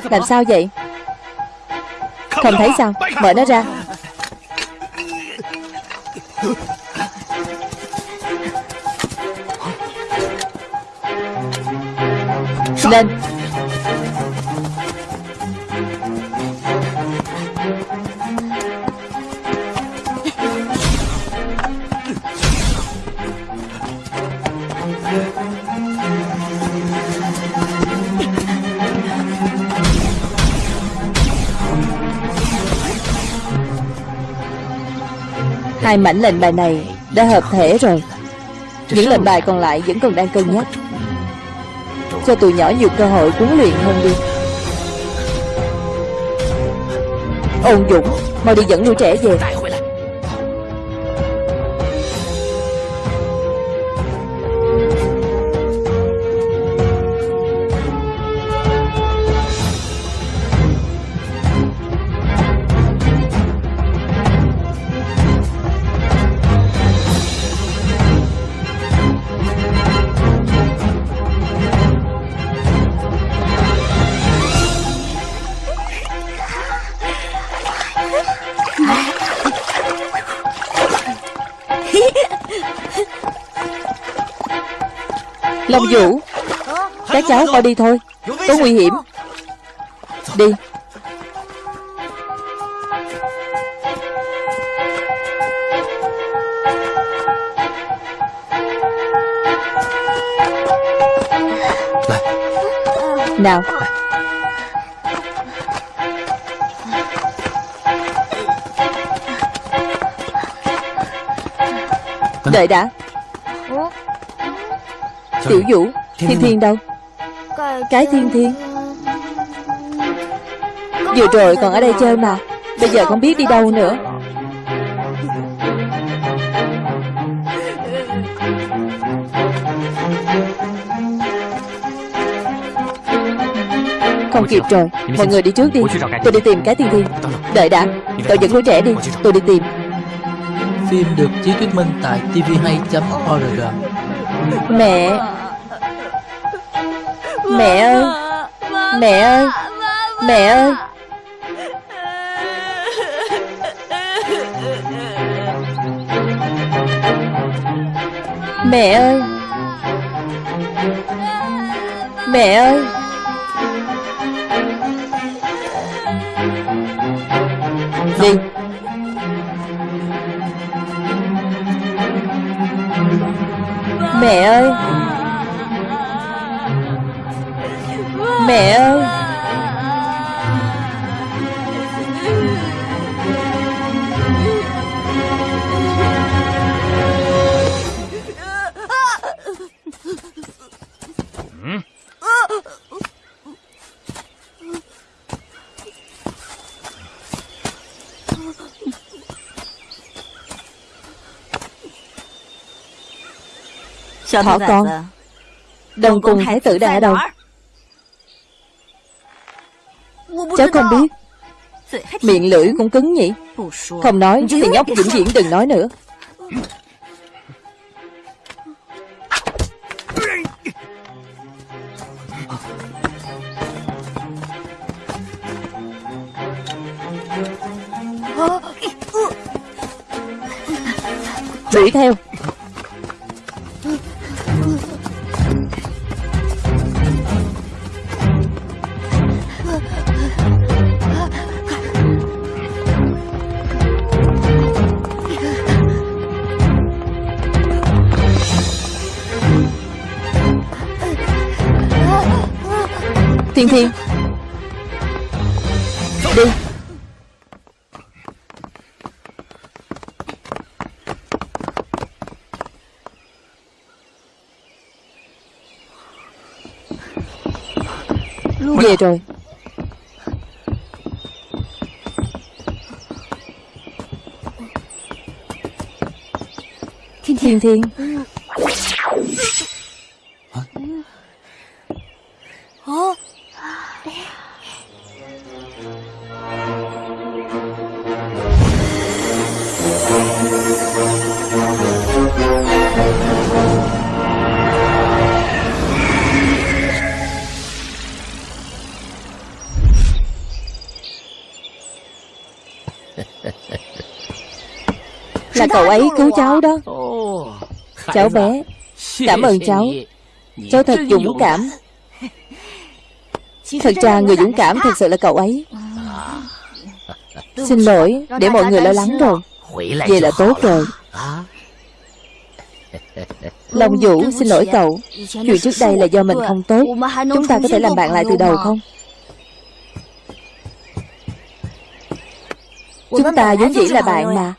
Làm sao vậy? Không thấy sao? Mở nó ra. Lên. Hai mảnh lệnh bài này đã hợp thể rồi. Những lệnh bài còn lại vẫn còn đang cân nhắc. Cho tụi nhỏ nhiều cơ hội huấn luyện hơn đi. Ôn Dũng, Mau đi dẫn đứa trẻ về. cháu coi đi thôi. Có nguy hiểm. Đi. Nào. Đợi đã. Tiểu Vũ Thiên Thiên đâu? Cái Thiên Thiên. Vừa rồi còn ở đây chơi mà. Bây giờ không biết đi đâu nữa. Không kịp rồi. Mọi người đi trước đi. Tôi đi tìm cái Thiên Thiên. Đợi đã. Cậu dẫn đứa trẻ đi. Tôi đi tìm. Phim được chiếu thuyết minh tại tvhay.org Mẹ Mẹ ơi Mẹ ơi Mẹ ơi. Mẹ ơi. Mẹ ơi Thỏ con Đồng cùng thái tử đang ở đâu Cháu không biết. Miệng lưỡi cũng cứng nhỉ? Không nói thì nhóc vĩnh viễn đừng nói nữa. Đuổi theo Thiên Thiên. Đi. Về rồi. Thiên Thiên. Là cậu ấy cứu cháu đó. Cháu bé Cảm ơn cháu. Cháu thật dũng cảm. Thật ra người dũng cảm thật sự là cậu ấy. Xin lỗi Để mọi người lo lắng rồi. Vậy là tốt rồi. Long Vũ xin lỗi cậu. Chuyện trước đây là do mình không tốt. Chúng ta có thể làm bạn lại từ đầu không? Chúng ta vốn dĩ là bạn mà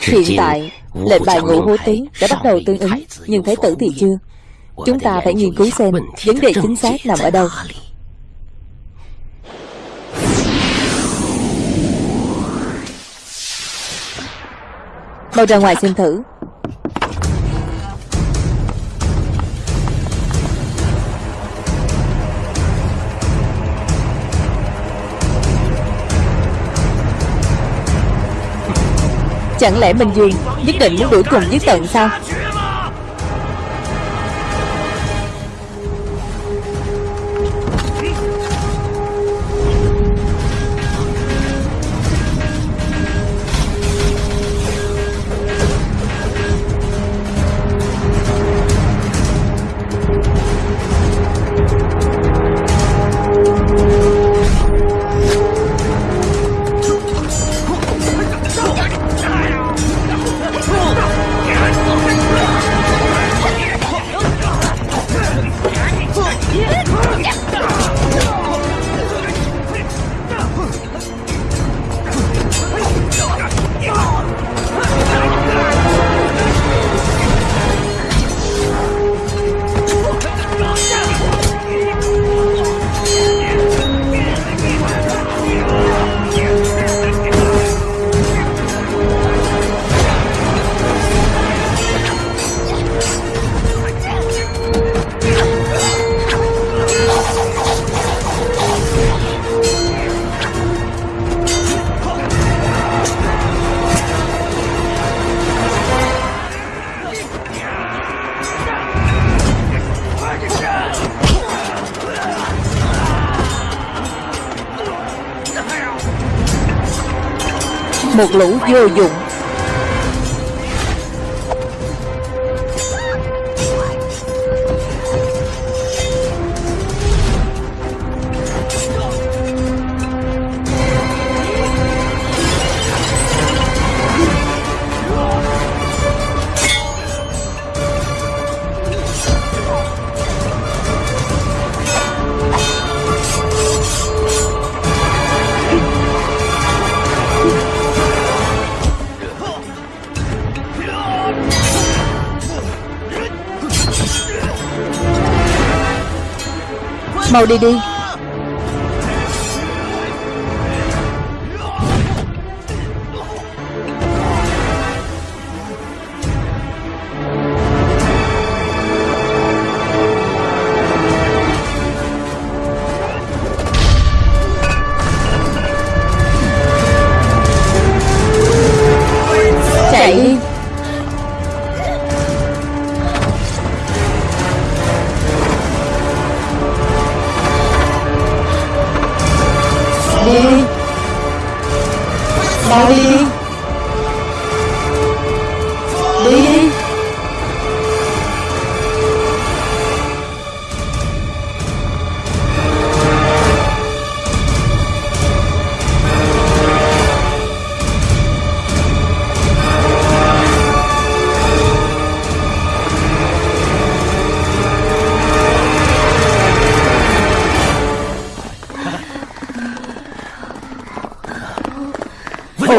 Hiện tại Lệnh bài ngũ hố tí đã bắt đầu tương ứng Nhưng thái tử thì chưa? Chúng ta phải nghiên cứu xem Vấn đề chính xác nằm ở đâu. Mau ra ngoài xem thử Chẳng lẽ Minh duyên, nhất định muốn đuổi cùng giết tận sao? Lũ vô dụng. Mau đi đi.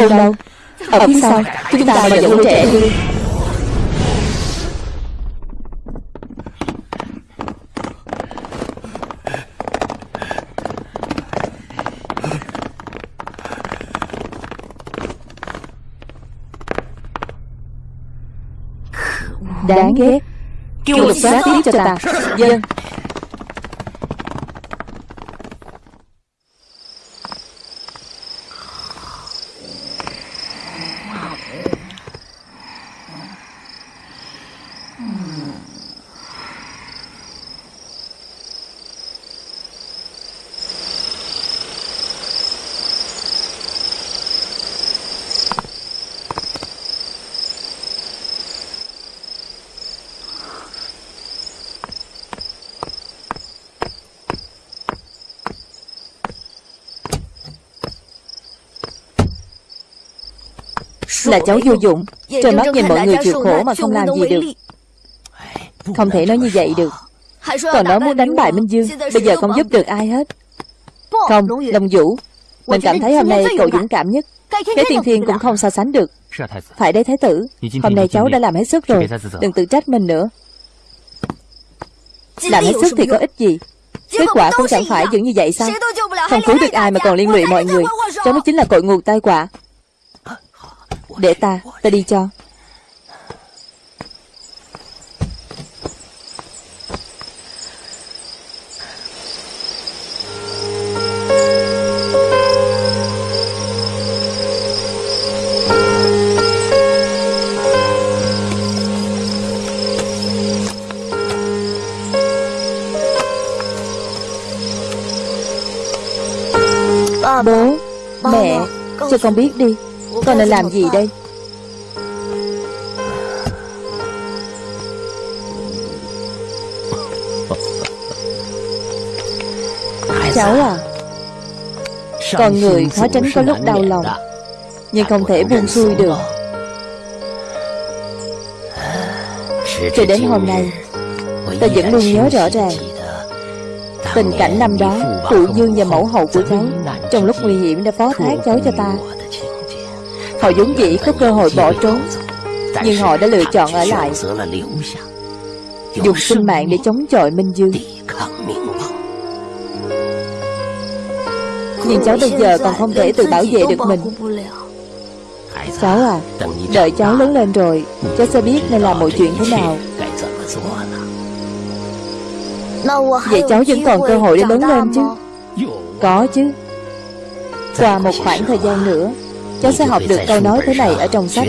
Ôn đâu. Ở phía sau Chúng ta mà đứa trẻ đi. Đáng ghét. Kêu lục soát tiếp cho ta. Dân Là cháu vô dụng. Trời mắt nhìn mọi người chịu khổ mà không làm gì được. Không thể nói như vậy được. Còn nói muốn đánh bại Minh Dương Bây giờ không giúp được ai hết. Không, Long Vũ Mình cảm thấy hôm nay cậu dũng cảm nhất. Cái tiên thiên cũng không so sánh được. Phải đấy Thái tử. Hôm nay cháu đã làm hết sức rồi. Đừng tự trách mình nữa. Làm hết sức thì có ích gì? Kết quả cũng chẳng phải vẫn như vậy sao? Không cứu được ai mà còn liên lụy mọi người. Cháu mới chính là cội nguồn tai họa Để ta, ta đi cho. Bố, mẹ, cho con biết đi con nên làm gì đây? Cháu à Con người khó tránh có lúc đau lòng, Nhưng không thể buông xuôi được. Cho đến hôm nay Ta vẫn luôn nhớ rõ ràng Tình cảnh năm đó Phụ dương và mẫu hậu của cháu Trong lúc nguy hiểm đã phó thác cháu cho ta. Họ vốn dĩ có cơ hội bỏ trốn. Nhưng họ đã lựa chọn ở lại. Dùng sinh mạng để chống chọi Minh Dương. Nhưng cháu bây giờ còn không thể tự bảo vệ được mình. Cháu à Đợi cháu lớn lên rồi, Cháu sẽ biết nên làm mọi chuyện thế nào. Vậy cháu vẫn còn cơ hội để lớn lên chứ? Có chứ. Qua một khoảng thời gian nữa Cháu sẽ học được câu nói thế này ở trong sách.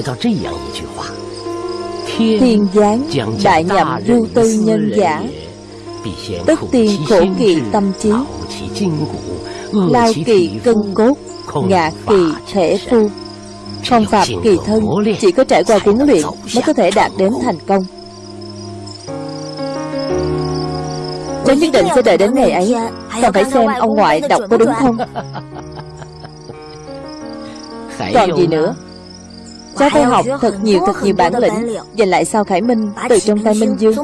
Thiên giáng đại nhậm du tư nhân giả Tất tiên khổ kỳ tâm trí, Lao kỳ cân cốt, Ngạ kỳ thể phu. Phong phạm kỳ thân, Chỉ có trải qua huấn luyện Mới có thể đạt đến thành công. Cháu nhất định sẽ đợi đến ngày ấy, Còn phải xem ông ngoại đọc có đúng không? Còn gì nữa? Cháu phải học thật nhiều thật nhiều bản lĩnh. Giành lại sao Khải Minh Từ trong tay Minh Dương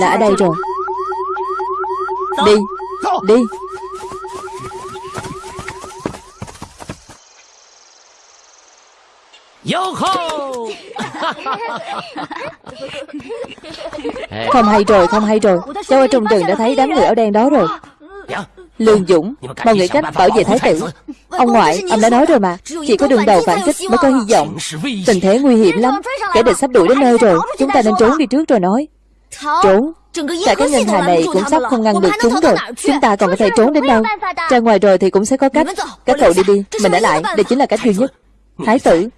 là ở đây rồi. Đi Đi. Không hay rồi, không hay rồi. Cháu ở trong rừng đã thấy đám người áo đen đó rồi. Lương Dũng Mau nghĩ cách bảo vệ thái tử. Ông ngoại, ông đã nói rồi mà. Chỉ có đường đầu phản kích mới có hy vọng. Tình thế nguy hiểm lắm. Kẻ địch sắp đuổi đến nơi rồi. Chúng ta nên trốn đi trước rồi nói Trốn. Cả cái ngân hà này cũng sắp không ngăn được chúng rồi. Chúng ta còn có thể trốn đến đâu. Ra ngoài rồi thì cũng sẽ có cách. Các cậu đi đi Mình ở lại. Đây chính là cách duy nhất. Thái tử.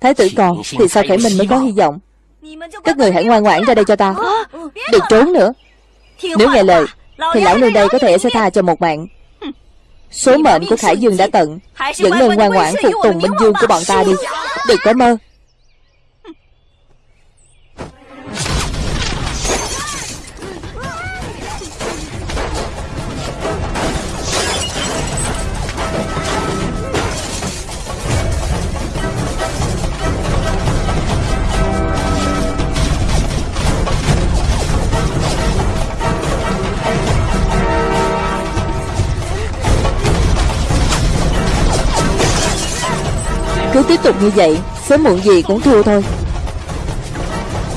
Thái tử còn Thì sao phải mình mới có hy vọng? Các người hãy ngoan ngoãn ra đây cho ta. Đừng trốn nữa. Nếu nghe lời Thì lão nương đây có thể sẽ tha cho một mạng. Số mệnh của Khải Dương đã tận. Vẫn nên ngoan ngoãn phục tùng Minh Dương của bọn ta đi. Đừng có mơ Cứ tiếp tục như vậy, Sớm muộn gì cũng thua thôi.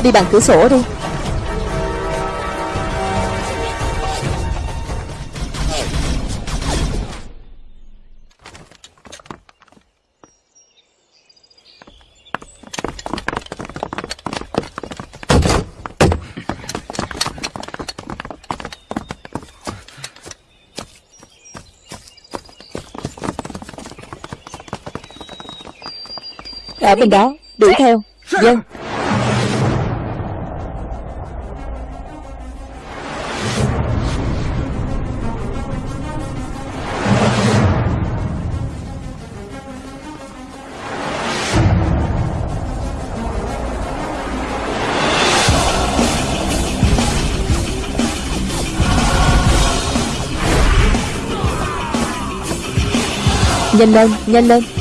Đi bằng cửa sổ đi. Ở bên đó. Đuổi theo. Dân Nhanh lên, nhanh lên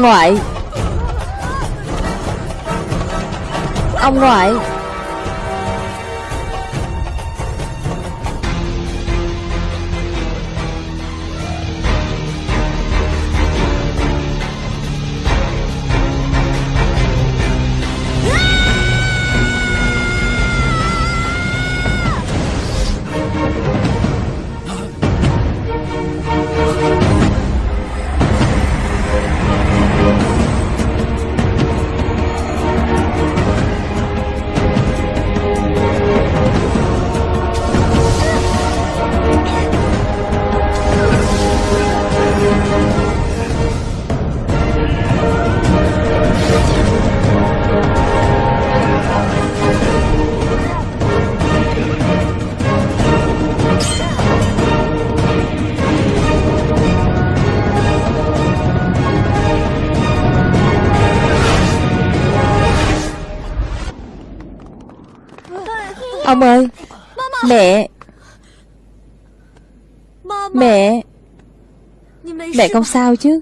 Ông ngoại Ông ngoại Ông ơi. Mẹ. Mẹ. Mẹ không sao chứ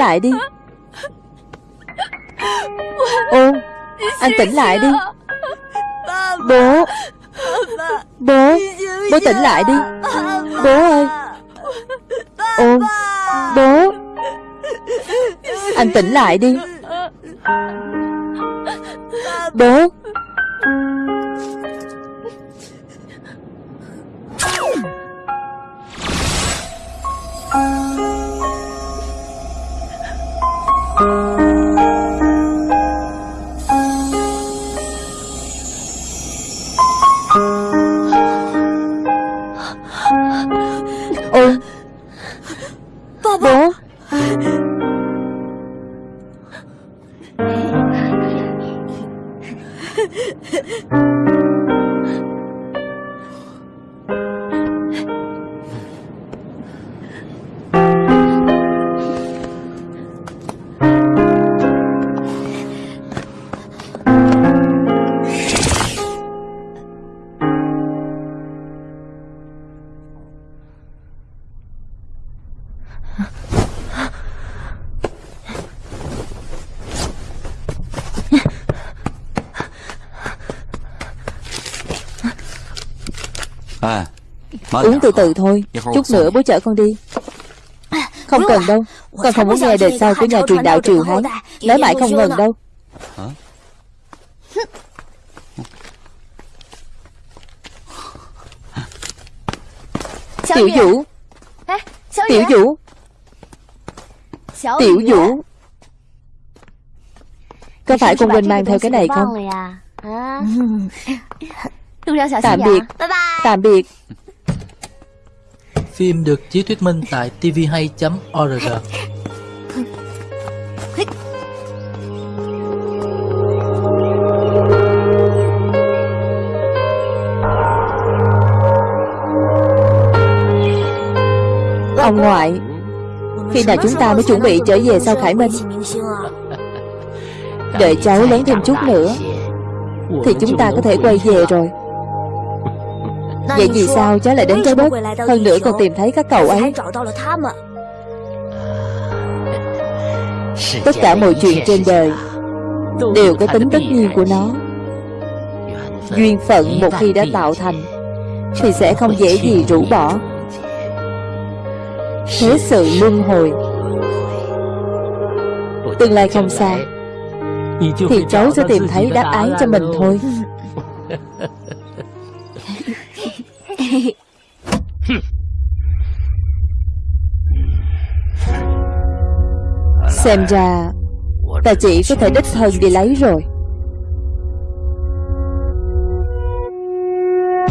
lại đi. Ô, Anh tỉnh lại đi. Bố. Bố. Bố tỉnh lại đi. Bố ơi. Ô, Bố. Anh tỉnh lại đi. Bố. Música Uống từ từ thôi. Chút nữa bố chở con đi. Không cần đâu. Con không muốn nghe đời sau của nhà truyền đạo Triều Hán. Nói mãi không ngừng đâu. Tiểu Vũ. Tiểu Vũ. Tiểu Vũ. Có phải con quên mang theo cái này không? Tạm biệt. Tạm biệt Phim được chiếu thuyết minh tại tvhay.org Ông ngoại Khi nào chúng ta mới chuẩn bị trở về sau Khải Minh? Đợi cháu lớn thêm chút nữa Thì chúng ta có thể quay về rồi Vậy vì sao? cháu lại đến trái đất. Hơn nữa còn tìm thấy các cậu ấy. Tất cả mọi chuyện trên đời Đều có tính tất nhiên của nó. Duyên phận một khi đã tạo thành Thì sẽ không dễ gì rũ bỏ. Thế sự luân hồi Tương lai không xa Thì cháu sẽ tìm thấy đáp án cho mình thôi Xem ra Ta chỉ có thể đích thân đi lấy rồi.